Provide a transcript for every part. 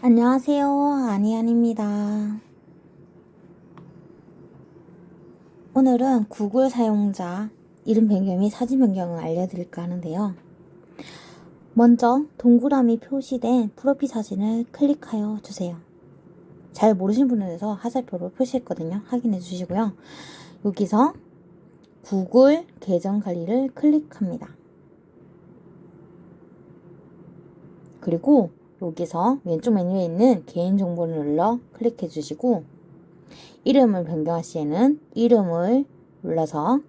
안녕하세요. 아니안입니다. 오늘은 구글 사용자 이름 변경 및 사진 변경을 알려드릴까 하는데요. 먼저 동그라미 표시된 프로필 사진을 클릭하여 주세요. 잘 모르시는 위해서 화살표로 표시했거든요. 확인해 주시고요. 여기서 구글 계정 관리를 클릭합니다. 그리고 여기서 왼쪽 메뉴에 있는 개인정보를 눌러 클릭해 주시고 이름을 변경할 시에는 이름을 눌러서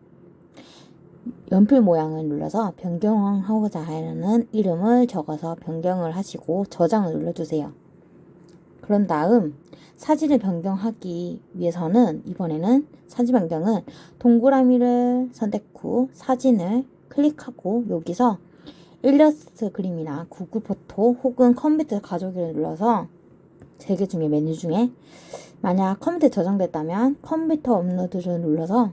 연필 모양을 눌러서 변경하고자 하는 이름을 적어서 변경을 하시고 저장을 눌러주세요. 그런 다음 사진을 변경하기 위해서는 이번에는 사진 변경은 동그라미를 선택 후 사진을 클릭하고 여기서 일러스트 그림이나 구글 포토 혹은 컴퓨터 가져오기를 눌러서 세개 중에 메뉴 중에 만약 컴퓨터에 저장됐다면 컴퓨터 업로드를 눌러서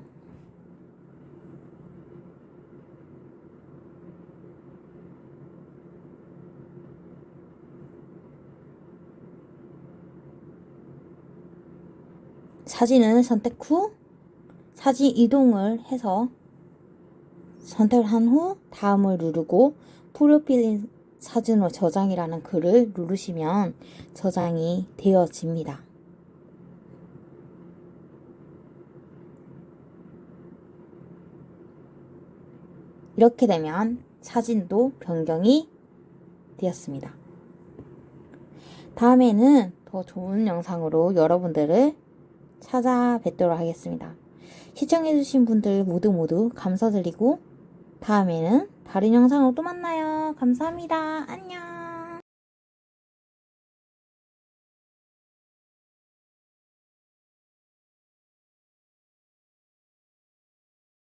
사진을 선택 후 사진 이동을 해서 선택을 한 후 다음을 누르고 프로필 사진으로 저장이라는 글을 누르시면 저장이 되어집니다. 이렇게 되면 사진도 변경이 되었습니다. 다음에는 더 좋은 영상으로 여러분들을 찾아뵙도록 하겠습니다. 시청해주신 분들 모두 모두 감사드리고 다음에는 다른 영상으로 또 만나요. 감사합니다. 안녕.